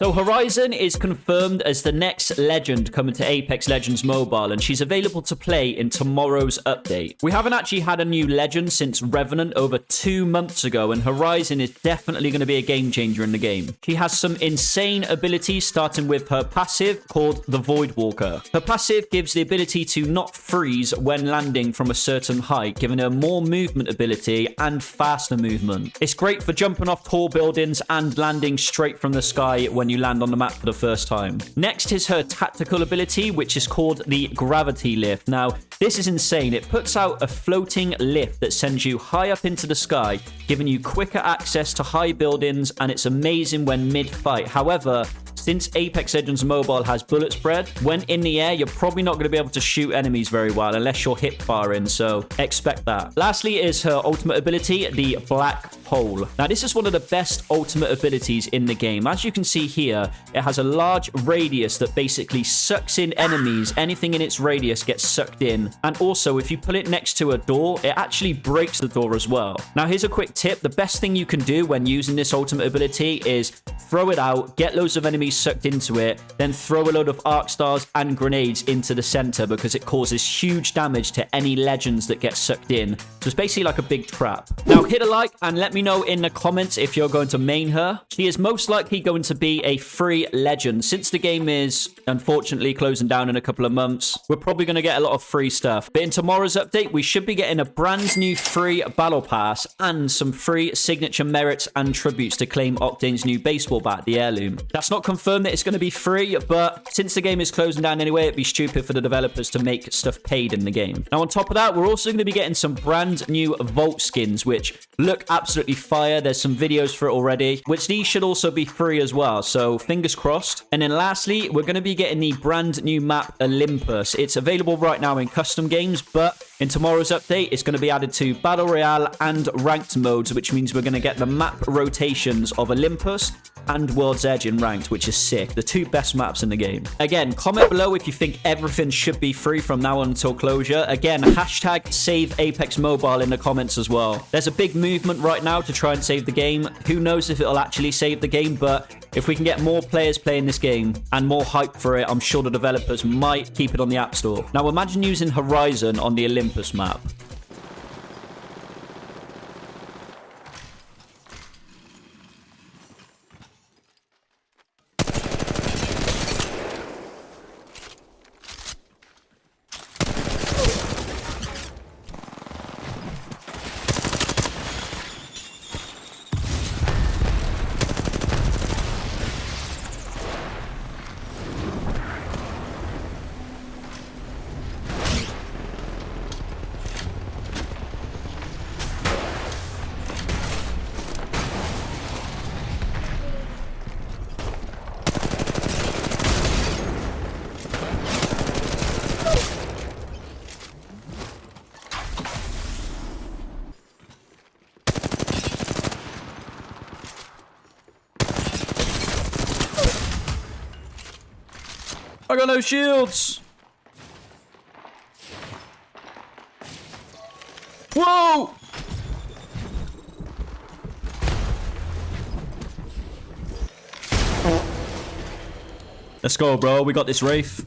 So Horizon is confirmed as the next legend coming to Apex Legends Mobile, and she's available to play in tomorrow's update. We haven't actually had a new legend since Revenant over two months ago, and Horizon is definitely going to be a game changer in the game. She has some insane abilities, starting with her passive called the Void Walker. Her passive gives the ability to not freeze when landing from a certain height, giving her more movement ability and faster movement. It's great for jumping off tall buildings and landing straight from the sky when when you land on the map for the first time. Next is her tactical ability, which is called the Gravity Lift. Now, this is insane. It puts out a floating lift that sends you high up into the sky, giving you quicker access to high buildings, and it's amazing when mid-fight. However, since Apex Legends Mobile has bullet spread, when in the air, you're probably not going to be able to shoot enemies very well unless you're hip firing, so expect that. Lastly is her ultimate ability, the Black Hole. Now, this is one of the best ultimate abilities in the game. As you can see here, it has a large radius that basically sucks in enemies. Anything in its radius gets sucked in. And also, if you put it next to a door, it actually breaks the door as well. Now, here's a quick tip. The best thing you can do when using this ultimate ability is throw it out, get loads of enemies sucked into it, then throw a load of arc stars and grenades into the center because it causes huge damage to any legends that get sucked in. So it's basically like a big trap. Now hit a like and let me know in the comments if you're going to main her. She is most likely going to be a free legend. Since the game is unfortunately closing down in a couple of months, we're probably going to get a lot of free stuff. But in tomorrow's update, we should be getting a brand new free battle pass and some free signature merits and tributes to claim Octane's new baseball bat, the heirloom. That's not confirmed confirmed that it's going to be free, but since the game is closing down anyway, it'd be stupid for the developers to make stuff paid in the game. Now, on top of that, we're also going to be getting some brand new Vault skins, which look absolutely fire. There's some videos for it already, which these should also be free as well. So fingers crossed. And then lastly, we're going to be getting the brand new map Olympus. It's available right now in custom games, but in tomorrow's update, it's going to be added to Battle Royale and Ranked modes, which means we're going to get the map rotations of Olympus and World's Edge in Ranked, which is sick. The two best maps in the game. Again, comment below if you think everything should be free from now on until closure. Again, hashtag save Apex Mobile in the comments as well. There's a big movement right now to try and save the game. Who knows if it'll actually save the game, but if we can get more players playing this game and more hype for it, I'm sure the developers might keep it on the App Store. Now, imagine using Horizon on the Olympus map. I got no shields. Whoa! Let's go, bro. We got this Wraith.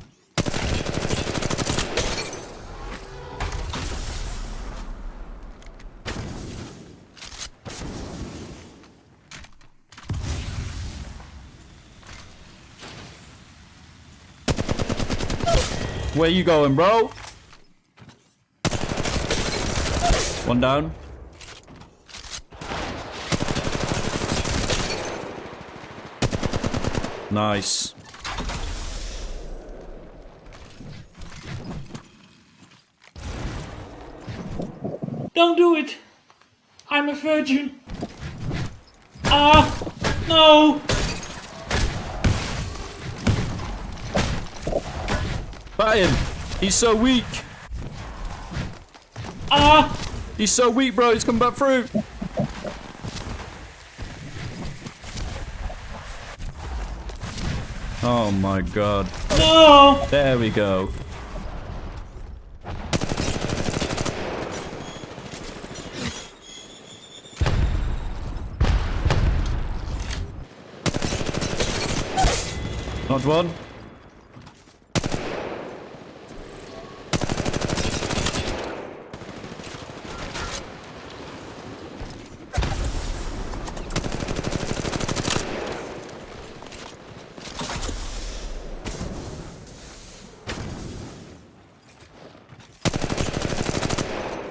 Where you going, bro? One down. Nice. Don't do it. I'm a virgin. Ah, no. Fight him. He's so weak. Ah! He's so weak, bro. He's coming back through. Oh my god. No! There we go. Not one.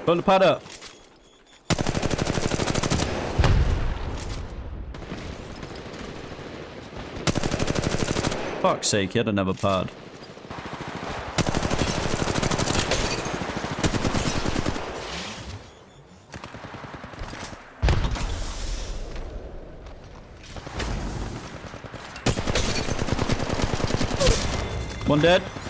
Put the pad up. Fuck's sake, he had another pad. One dead.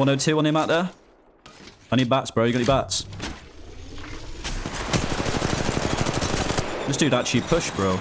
One hundred two on him out there. I need bats, bro. You got any bats? This dude actually pushed, bro.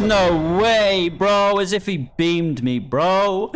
No way, bro. As if he beamed me, bro.